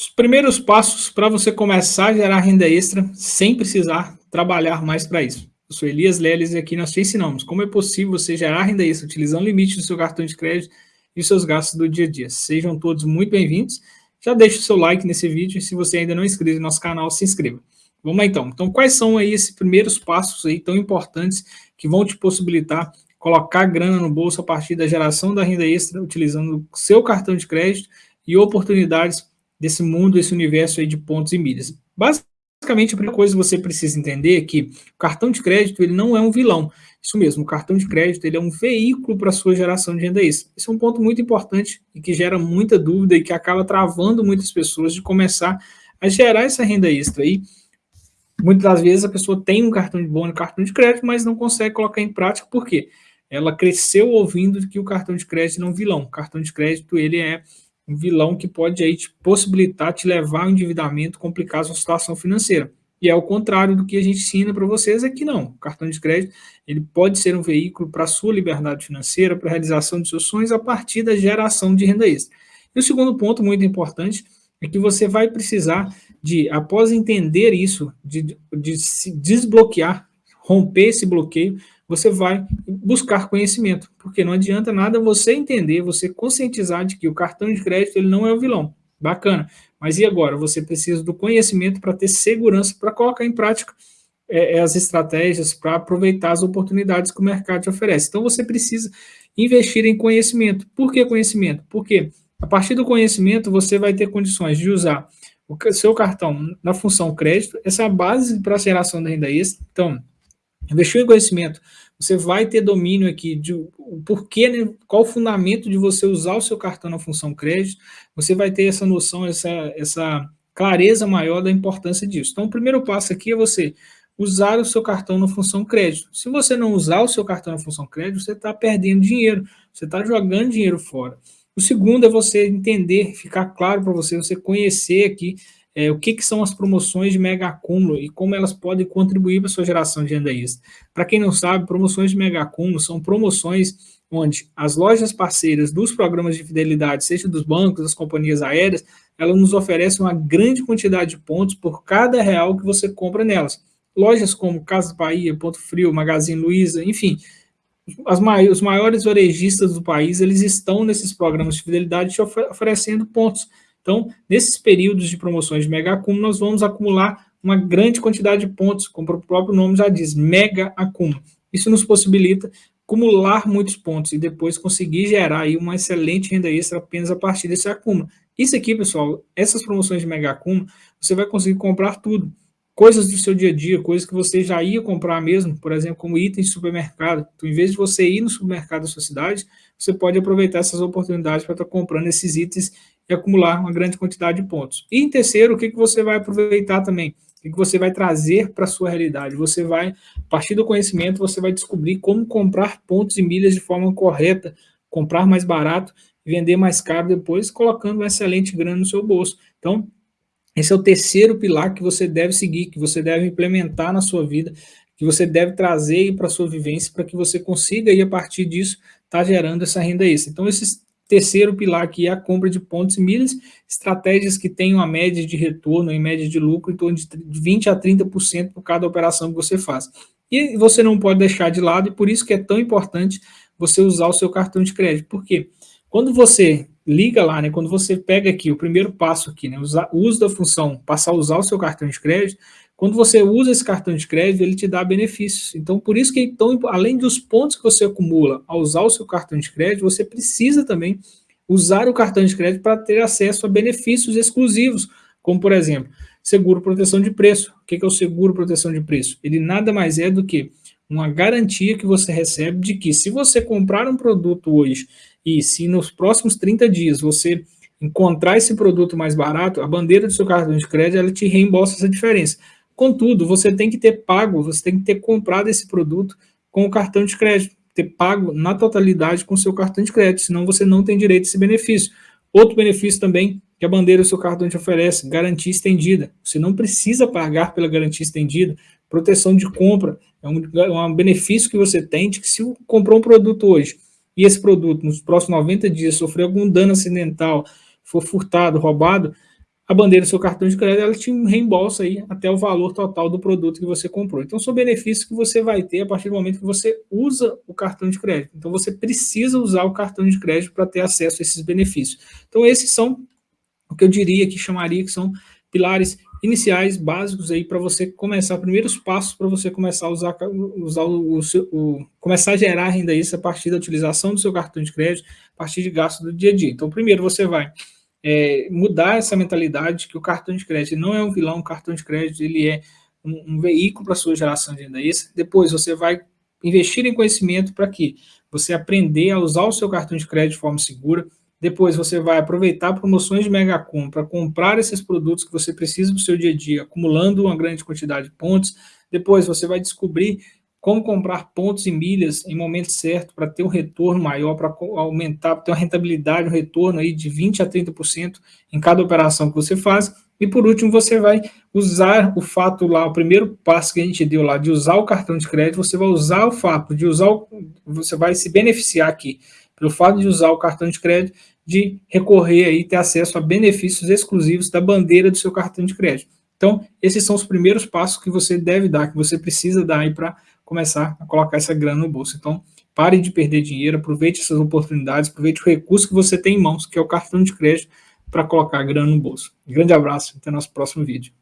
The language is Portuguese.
Os primeiros passos para você começar a gerar renda extra sem precisar trabalhar mais para isso. Eu sou Elias Leles e aqui nós te ensinamos como é possível você gerar renda extra utilizando o limite do seu cartão de crédito e seus gastos do dia a dia. Sejam todos muito bem-vindos. Já deixe o seu like nesse vídeo e se você ainda não é inscrito no nosso canal, se inscreva. Vamos lá então. Então, quais são aí esses primeiros passos aí tão importantes que vão te possibilitar colocar grana no bolso a partir da geração da renda extra utilizando o seu cartão de crédito e oportunidades desse mundo, esse universo aí de pontos e milhas. Basicamente, a primeira coisa que você precisa entender é que o cartão de crédito ele não é um vilão. Isso mesmo, o cartão de crédito ele é um veículo para a sua geração de renda extra. Esse é um ponto muito importante e que gera muita dúvida e que acaba travando muitas pessoas de começar a gerar essa renda extra aí. Muitas das vezes a pessoa tem um cartão de bônus, cartão de crédito, mas não consegue colocar em prática, por quê? Ela cresceu ouvindo que o cartão de crédito não é um vilão. O cartão de crédito ele é um vilão que pode aí te possibilitar te levar ao endividamento, complicar a sua situação financeira. E é o contrário do que a gente ensina para vocês é que não. O cartão de crédito ele pode ser um veículo para a sua liberdade financeira, para a realização de seus sonhos a partir da geração de renda extra. E o segundo ponto muito importante é que você vai precisar de, após entender isso, de, de se desbloquear, romper esse bloqueio, você vai buscar conhecimento, porque não adianta nada você entender, você conscientizar de que o cartão de crédito ele não é o vilão. Bacana. Mas e agora? Você precisa do conhecimento para ter segurança, para colocar em prática é, é as estratégias, para aproveitar as oportunidades que o mercado te oferece. Então você precisa investir em conhecimento. Por que conhecimento? Porque a partir do conhecimento você vai ter condições de usar o seu cartão na função crédito, essa é a base para a geração da renda extra. Então, Investiu em conhecimento, você vai ter domínio aqui de o porquê, né, qual o fundamento de você usar o seu cartão na função crédito, você vai ter essa noção, essa, essa clareza maior da importância disso. Então, o primeiro passo aqui é você usar o seu cartão na função crédito. Se você não usar o seu cartão na função crédito, você está perdendo dinheiro, você está jogando dinheiro fora. O segundo é você entender, ficar claro para você, você conhecer aqui é, o que, que, são as promoções de mega acúmulo e como elas podem contribuir para a sua geração de renda extra. Para quem não sabe, promoções de mega acúmulo são promoções onde as lojas parceiras dos programas de fidelidade, seja dos bancos, das companhias aéreas, elas nos oferecem uma grande quantidade de pontos por cada real que você compra nelas. Lojas como Casa Bahia, Ponto Frio, Magazine Luiza, enfim, mai os maiores varejistas do país, eles estão nesses programas de fidelidade te oferecendo pontos. Então, nesses períodos de promoções de mega acúmulo, nós vamos acumular uma grande quantidade de pontos, como o próprio nome já diz, mega acúmulo. Isso nos possibilita acumular muitos pontos e depois conseguir gerar aí uma excelente renda extra apenas a partir desse acúmulo. Isso aqui, pessoal, essas promoções de mega acúmulo, você vai conseguir comprar tudo. Coisas do seu dia a dia, coisas que você já ia comprar mesmo, por exemplo, como itens de supermercado. Então, em vez de você ir no supermercado da sua cidade, você pode aproveitar essas oportunidades para estar comprando esses itens e acumular uma grande quantidade de pontos. E em terceiro, o que, que você vai aproveitar também? O que, você vai trazer para a sua realidade? Você vai, a partir do conhecimento, você vai descobrir como comprar pontos e milhas de forma correta, comprar mais barato vender mais caro depois, colocando uma excelente grana no seu bolso. Então, esse é o terceiro pilar que você deve seguir, que você deve implementar na sua vida, que você deve trazer para a sua vivência, para que você consiga, aí, a partir disso, estar tá gerando essa renda extra. Então, esses Terceiro pilar aqui é a compra de pontos e milhas, estratégias que tenham a média de retorno, em média de lucro, em torno de 20% a 30% por cada operação que você faz. E você não pode deixar de lado, e por isso que é tão importante você usar o seu cartão de crédito. Por quê? Quando você liga lá, né, quando você pega aqui o primeiro passo aqui, né, o uso da função, passar a usar o seu cartão de crédito, quando você usa esse cartão de crédito, ele te dá benefícios. Então, por isso que, então, além dos pontos que você acumula ao usar o seu cartão de crédito, você precisa também usar o cartão de crédito para ter acesso a benefícios exclusivos, como, por exemplo, seguro proteção de preço. O que é o seguro proteção de preço? Ele nada mais é do que uma garantia que você recebe de que se você comprar um produto hoje e se nos próximos 30 dias você encontrar esse produto mais barato, a bandeira do seu cartão de crédito ela te reembolsa essa diferença. Contudo, você tem que ter pago, você tem que ter comprado esse produto com o cartão de crédito, ter pago na totalidade com o seu cartão de crédito, senão você não tem direito a esse benefício. Outro benefício também que a bandeira do seu cartão te oferece, garantia estendida. Você não precisa pagar pela garantia estendida, proteção de compra, é um, é um benefício que você tem de que se comprou um produto hoje e esse produto nos próximos 90 dias sofrer algum dano acidental, for furtado, roubado, a bandeira do seu cartão de crédito, ela te reembolsa aí até o valor total do produto que você comprou. Então, são benefícios que você vai ter a partir do momento que você usa o cartão de crédito. Então, você precisa usar o cartão de crédito para ter acesso a esses benefícios. Então, esses são o que eu diria que chamaria que são pilares iniciais, básicos aí para você começar, primeiros passos para você começar a usar, usar o, o, o, começar a gerar renda extra a partir da utilização do seu cartão de crédito, a partir de gastos do dia a dia. Então, primeiro você vai é, mudar essa mentalidade que o cartão de crédito não é um vilão, o cartão de crédito ele é um, um veículo para a sua geração de renda extra. Depois você vai investir em conhecimento para que você aprender a usar o seu cartão de crédito de forma segura. Depois você vai aproveitar promoções de Megacom para comprar esses produtos que você precisa para o seu dia a dia, acumulando uma grande quantidade de pontos. Depois você vai descobrir como comprar pontos e milhas em momento certo para ter um retorno maior, para aumentar, para ter uma rentabilidade, um retorno aí de 20% a 30% em cada operação que você faz. E por último, você vai usar o fato lá, o primeiro passo que a gente deu lá, de usar o cartão de crédito, você vai usar o fato de usar, o, você vai se beneficiar aqui, pelo fato de usar o cartão de crédito, de recorrer aí, ter acesso a benefícios exclusivos da bandeira do seu cartão de crédito. Então, esses são os primeiros passos que você deve dar, que você precisa dar aí para começar a colocar essa grana no bolso. Então, pare de perder dinheiro, aproveite essas oportunidades, aproveite o recurso que você tem em mãos, que é o cartão de crédito, para colocar grana no bolso. grande abraço, até nosso próximo vídeo.